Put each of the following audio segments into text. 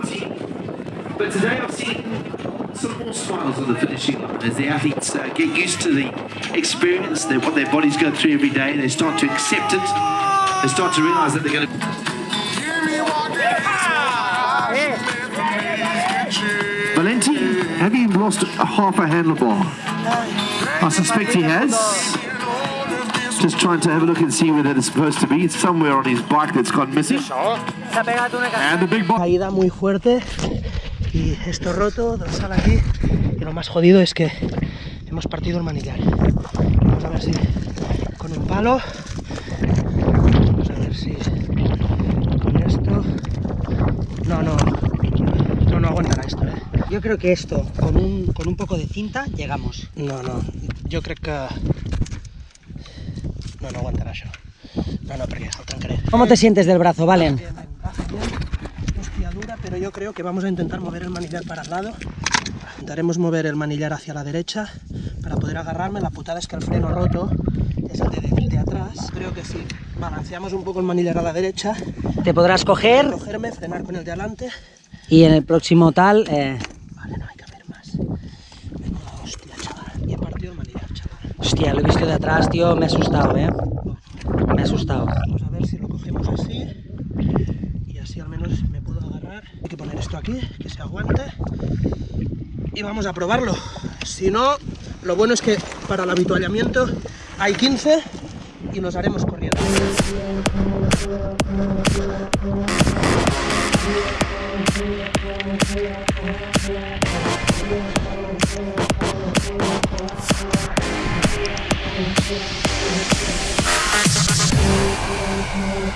But today I've seen some more smiles on the finishing line as the athletes uh, get used to the experience, that what their bodies go through every day. They start to accept it. They start to realise that they're going to. Valenti, have you lost half a handlebar? I suspect he has. Just trying to have a look and see where that is supposed to be. It's somewhere on his bike that's gone missing. And the big bike. Caída muy fuerte y esto roto, dorsal aquí. Y lo más jodido es que hemos partido el manillar. Vamos a ver si con un palo. Vamos a ver si con esto. No, no. No, no aguantará esto, eh. Yo creo que esto, con un, con un poco de cinta, llegamos. No, no. Yo creo que... No, no aguantará eso. No, no, trencaré. ¿Cómo te sientes del brazo, Valen? Bien, bien. Hostia dura, pero yo creo que vamos a intentar mover el manillar para el lado. Intentaremos mover el manillar hacia la derecha para poder agarrarme. La putada es que el freno roto es el de, de- de atrás. Creo que si balanceamos un poco el manillar a la derecha, Te podrás coger cogerme, frenar con el de adelante. y en el próximo tal... eh, Vale, no hay que haber más. Venga, hostia, chaval. Y he partido el manillar, chaval. Hostia, lo he visto de atrás, tío, me he asustado, ¿eh? Me he asustado. Vamos a ver si lo cogemos así. Y así al menos me puedo agarrar. Hay que poner esto aquí, que se aguante. Y vamos a probarlo. Si no, lo bueno es que para el habituallamiento hay 15 y nos haremos corriendo.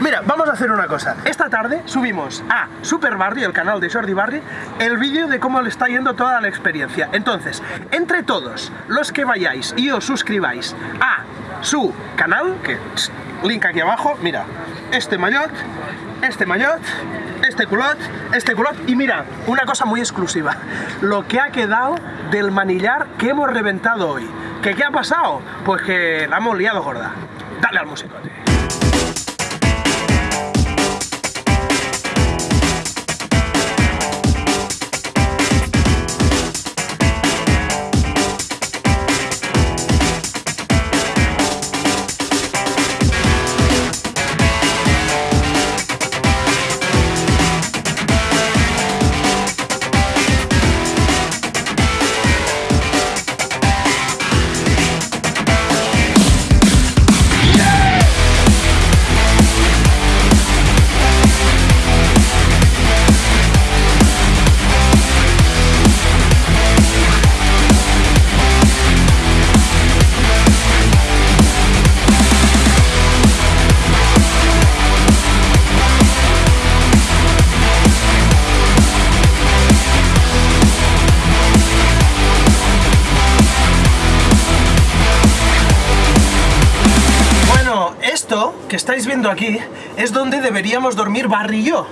Mira, vamos a hacer una cosa. Esta tarde subimos a Super Barry, el canal de Jordi Barry, el vídeo de cómo le está yendo toda la experiencia. Entonces, entre todos los que vayáis y os suscribáis a su canal, que link aquí abajo, mira, este maillot, este maillot, este culot, este culot, y mira, una cosa muy exclusiva, lo que ha quedado del manillar que hemos reventado hoy. ¿Que qué ha pasado? Pues que la hemos liado gorda. Dale al musicote. Bueno, estáis viendo aquí es donde deberíamos dormir Barry y yo.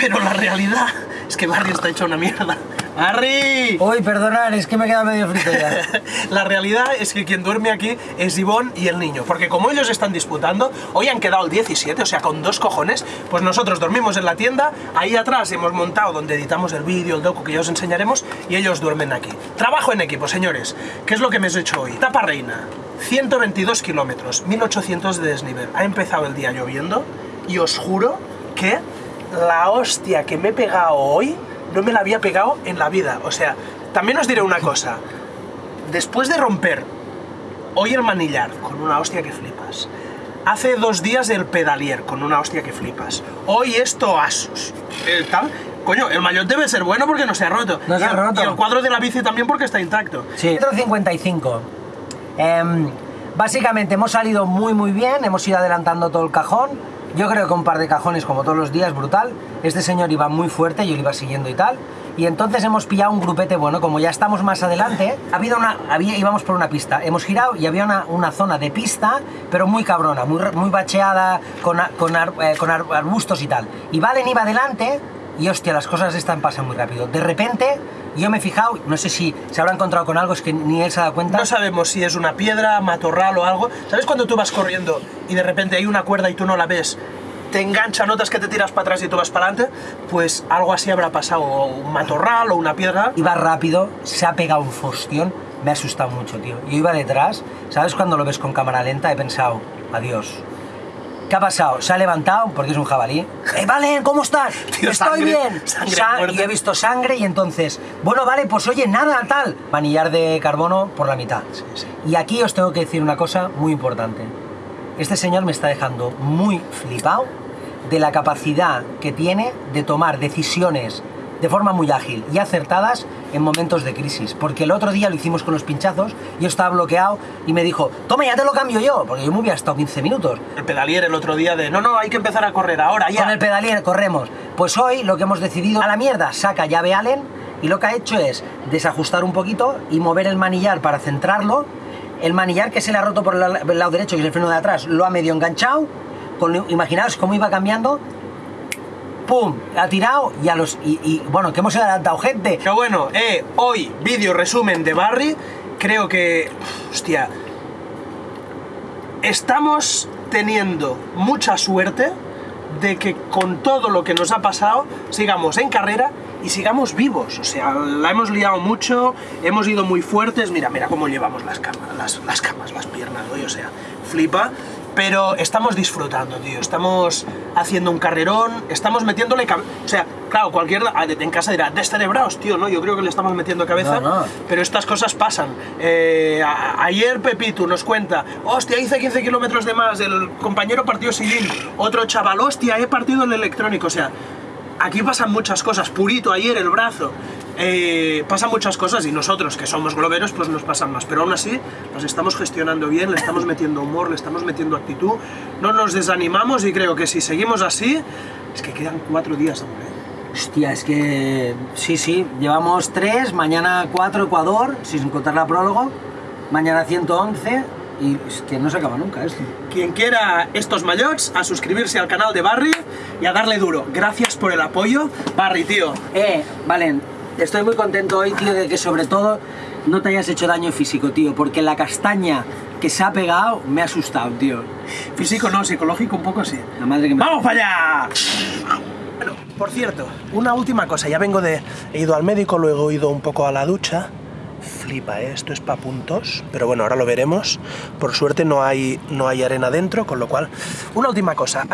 Pero la realidad es que Barry está hecho una mierda. ¡Barry! Uy, perdonad, es que me queda medio frito ya. La realidad es que quien duerme aquí es Ivonne y el niño, porque como ellos están disputando, hoy han quedado el 17, o sea, con dos cojones, pues nosotros dormimos en la tienda, ahí atrás hemos montado donde editamos el vídeo, el docu que ya os enseñaremos, y ellos duermen aquí. Trabajo en equipo, señores. ¿Qué es lo que me he hecho hoy? Tapa Reina, 122 kilómetros, 1800 de desnivel. Ha empezado el día lloviendo y os juro que la hostia que me he pegado hoy no me la había pegado en la vida. O sea, también os diré una cosa. Después de romper hoy el manillar con una hostia que flipas, hace dos días el pedalier con una hostia que flipas, hoy esto Asus, el tal... Coño, el maillot debe ser bueno porque no se ha roto. No se ha roto. Y el cuadro de la bici también porque está intacto. Sí. 155. Em, básicamente hemos salido muy muy bien, hemos ido adelantando todo el cajón. Yo creo que un par de cajones, como todos los días, brutal. Este señor iba muy fuerte, yo le iba siguiendo y tal. Y entonces hemos pillado un grupete bueno, como ya estamos más adelante, había una, había, íbamos por una pista. Hemos girado y había una, una zona de pista, pero muy cabrona, muy, muy bacheada, con, con, ar, eh, con arbustos y tal. Y Valen iba adelante y hostia, las cosas están pasando muy rápido. De repente yo me he fijado, no sé si se habrá encontrado con algo, es que ni él se ha dado cuenta. No sabemos si es una piedra, matorral o algo. ¿Sabes cuando tú vas corriendo y de repente hay una cuerda y tú no la ves? Te engancha, notas que te tiras para atrás y tú vas para adelante. Pues algo así habrá pasado, o un matorral o una piedra. Iba rápido, se ha pegado un fostión, me ha asustado mucho, tío. Yo iba detrás, ¿sabes cuando lo ves con cámara lenta? He pensado, adiós. ¿Qué ha pasado? Se ha levantado, porque es un jabalí. ¡Eh, Valen, ¿cómo estás? Tío, Estoy sangre, bien. sangre Sa- y he visto sangre y entonces, bueno, vale, pues oye, nada, tal. Manillar de carbono por la mitad. Y aquí os tengo que decir una cosa muy importante. Este señor me está dejando muy flipado de la capacidad que tiene de tomar decisiones de forma muy ágil y acertadas en momentos de crisis. Porque el otro día lo hicimos con los pinchazos, yo estaba bloqueado y me dijo, toma, ya te lo cambio yo, porque yo me hubiera estado 15 minutos. El pedalier el otro día de, no, no, hay que empezar a correr ahora, ya. Con el pedalier corremos. Pues hoy lo que hemos decidido, a la mierda, saca llave Allen y lo que ha hecho es desajustar un poquito y mover el manillar para centrarlo. El manillar que se le ha roto por el la- el lado derecho, que es el freno de atrás, lo ha medio enganchado. Con, imaginaos cómo iba cambiando. ¡Pum! Ha tirado y a los. Y, bueno, que hemos adelantado gente. Pero bueno, eh, hoy, vídeo resumen de Barry. Creo que. Hostia. Estamos teniendo mucha suerte de que con todo lo que nos ha pasado sigamos en carrera y sigamos vivos. O sea, la hemos liado mucho, hemos ido muy fuertes. Mira, mira cómo llevamos las camas, las, las camas, las piernas, hoy, o sea, flipa. Pero estamos disfrutando, tío. Estamos haciendo un carrerón, estamos metiéndole cabeza. O sea, claro, cualquiera en casa dirá, descerebrados, tío, ¿no? Yo creo que le estamos metiendo cabeza. No, no. Pero estas cosas pasan. Eh, ayer Pepito nos cuenta, hostia, hice 15 kilómetros de más, el compañero partió Silín, otro chaval, hostia, he partido el electrónico, o sea, aquí pasan muchas cosas, Purito ayer el brazo, eh, pasan muchas cosas y nosotros que somos globeros pues nos pasan más, pero aún así nos estamos gestionando bien, le estamos metiendo humor, le estamos metiendo actitud, no nos desanimamos y creo que si seguimos así, es que quedan cuatro días aún, ¿eh? Hostia, es que. Sí, sí, llevamos tres, mañana cuatro Ecuador, sin contar la prólogo. Mañana 111 y es que no se acaba nunca esto. Quien quiera estos maillots, a suscribirse al canal de Barry y a darle duro. Gracias por el apoyo. Barry, tío. Eh, Valen, estoy muy contento hoy, tío, de que sobre todo no te hayas hecho daño físico, tío, porque la castaña que se ha pegado me ha asustado, tío. Físico no, psicológico un poco sí. La madre que me... ¡Vamos para allá! Bueno, por cierto, una última cosa. Ya vengo de... He ido al médico, luego he ido un poco a la ducha. Flipa, ¿eh? esto es pa' puntos. Pero bueno, ahora lo veremos. Por suerte no hay, no hay arena dentro, con lo cual... Una última cosa.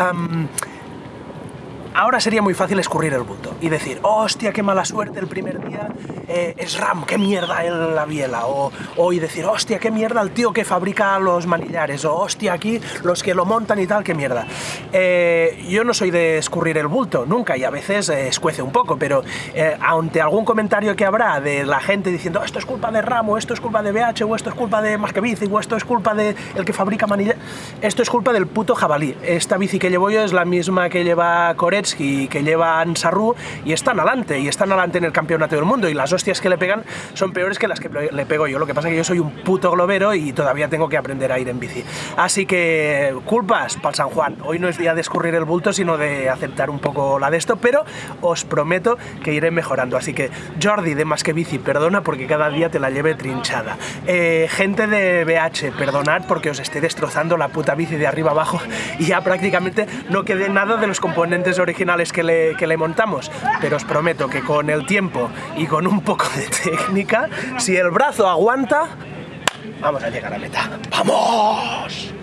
Ahora sería muy fácil escurrir el bulto y decir, hostia, qué mala suerte el primer día, eh, es RAM, qué mierda en la biela. O, o y decir, hostia, qué mierda el tío que fabrica los manillares. O hostia, aquí los que lo montan y tal, qué mierda. Eh, yo no soy de escurrir el bulto, nunca, y a veces eh, escuece un poco, pero eh, ante algún comentario que habrá de la gente diciendo, esto es culpa de RAM, o esto es culpa de BH, o esto es culpa de más que bici, o esto es culpa de el que fabrica manillares, esto es culpa del puto jabalí. Esta bici que llevo yo es la misma que lleva Y que lleva Ansarru y están adelante, y están adelante en el campeonato del mundo, y las hostias que le pegan son peores que las que le pego yo. Lo que pasa es que yo soy un puto globero y todavía tengo que aprender a ir en bici. Así que culpas para San Juan. Hoy no es día de escurrir el bulto, sino de aceptar un poco la de esto, pero os prometo que iré mejorando. Así que Jordi de Más que Bici, perdona porque cada día te la lleve trinchada. Eh, gente de BH, perdonad porque os esté destrozando la puta bici de arriba abajo y ya prácticamente no quede nada de los componentes originales que le, que le montamos. Pero os prometo que con el tiempo y con un poco de técnica, si el brazo aguanta, vamos a llegar a meta. ¡Vamos!